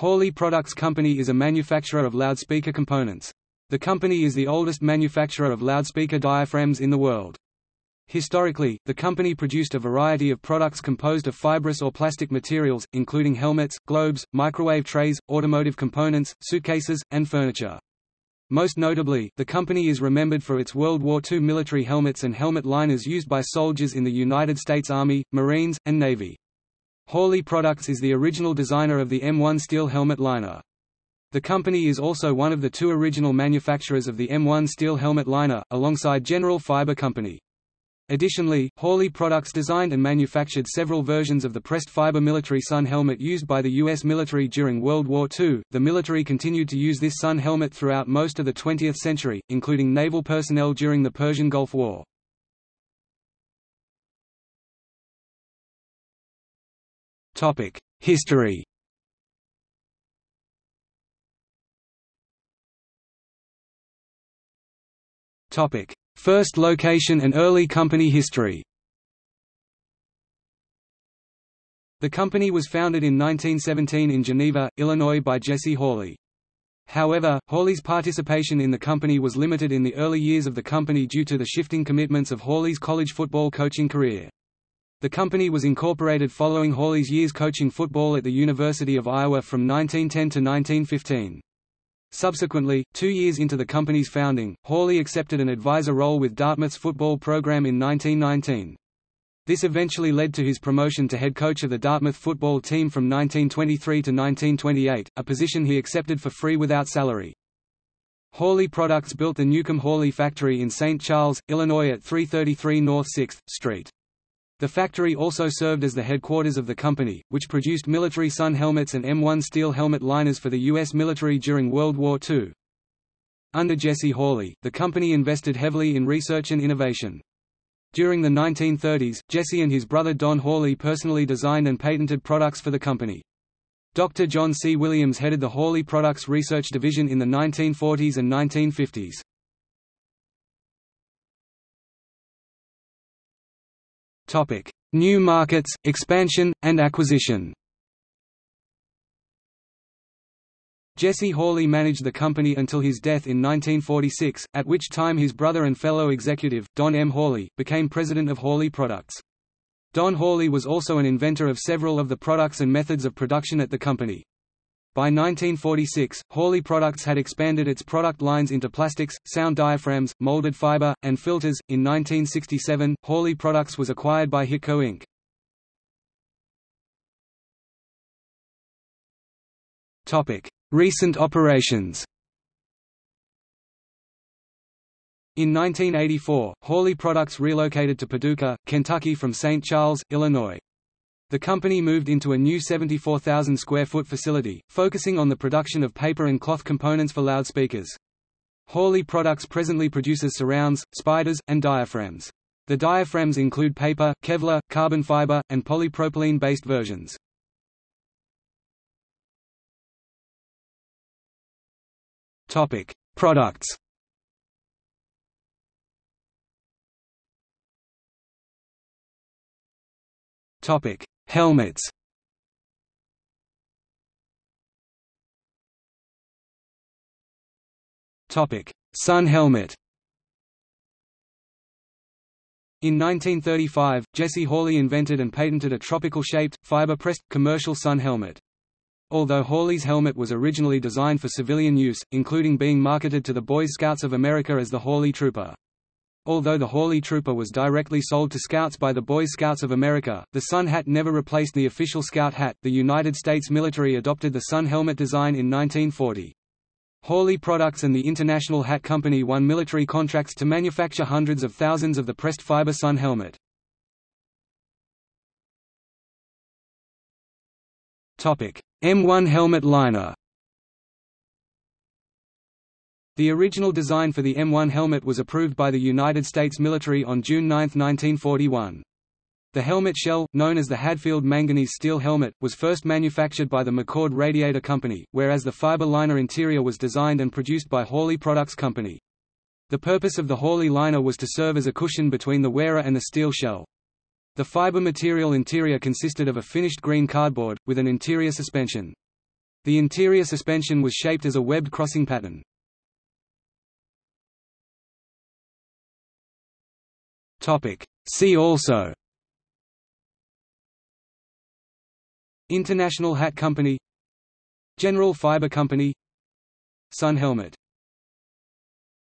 Hawley Products Company is a manufacturer of loudspeaker components. The company is the oldest manufacturer of loudspeaker diaphragms in the world. Historically, the company produced a variety of products composed of fibrous or plastic materials, including helmets, globes, microwave trays, automotive components, suitcases, and furniture. Most notably, the company is remembered for its World War II military helmets and helmet liners used by soldiers in the United States Army, Marines, and Navy. Hawley Products is the original designer of the M1 steel helmet liner. The company is also one of the two original manufacturers of the M1 steel helmet liner, alongside General Fiber Company. Additionally, Hawley Products designed and manufactured several versions of the pressed fiber military sun helmet used by the U.S. military during World War II. The military continued to use this sun helmet throughout most of the 20th century, including naval personnel during the Persian Gulf War. History Topic: First location and early company history The company was founded in 1917 in Geneva, Illinois by Jesse Hawley. However, Hawley's participation in the company was limited in the early years of the company due to the shifting commitments of Hawley's college football coaching career. The company was incorporated following Hawley's years coaching football at the University of Iowa from 1910 to 1915. Subsequently, two years into the company's founding, Hawley accepted an advisor role with Dartmouth's football program in 1919. This eventually led to his promotion to head coach of the Dartmouth football team from 1923 to 1928, a position he accepted for free without salary. Hawley Products built the Newcomb Hawley factory in St. Charles, Illinois at 333 North 6th Street. The factory also served as the headquarters of the company, which produced military sun helmets and M1 steel helmet liners for the U.S. military during World War II. Under Jesse Hawley, the company invested heavily in research and innovation. During the 1930s, Jesse and his brother Don Hawley personally designed and patented products for the company. Dr. John C. Williams headed the Hawley Products Research Division in the 1940s and 1950s. Topic: New markets, expansion, and acquisition. Jesse Hawley managed the company until his death in 1946, at which time his brother and fellow executive, Don M. Hawley, became president of Hawley Products. Don Hawley was also an inventor of several of the products and methods of production at the company. By 1946, Hawley Products had expanded its product lines into plastics, sound diaphragms, molded fiber, and filters. In 1967, Hawley Products was acquired by Hitco Inc. Topic: Recent operations. In 1984, Hawley Products relocated to Paducah, Kentucky from St. Charles, Illinois. The company moved into a new 74,000 square foot facility, focusing on the production of paper and cloth components for loudspeakers. Hawley Products presently produces surrounds, spiders, and diaphragms. The diaphragms include paper, Kevlar, carbon fiber, and polypropylene-based versions. Topic: Products. Topic: Helmets Sun helmet. In 1935, Jesse Hawley invented and patented a tropical-shaped, fiber-pressed, commercial sun helmet. Although Hawley's helmet was originally designed for civilian use, including being marketed to the Boy Scouts of America as the Hawley Trooper. Although the Hawley Trooper was directly sold to Scouts by the Boy Scouts of America, the Sun hat never replaced the official Scout hat. The United States military adopted the Sun helmet design in 1940. Hawley Products and the International Hat Company won military contracts to manufacture hundreds of thousands of the pressed fiber Sun helmet. M1 helmet liner the original design for the M1 helmet was approved by the United States military on June 9, 1941. The helmet shell, known as the Hadfield manganese steel helmet, was first manufactured by the McCord Radiator Company, whereas the fiber liner interior was designed and produced by Hawley Products Company. The purpose of the Hawley liner was to serve as a cushion between the wearer and the steel shell. The fiber material interior consisted of a finished green cardboard, with an interior suspension. The interior suspension was shaped as a webbed crossing pattern. See also International Hat Company General Fiber Company Sun helmet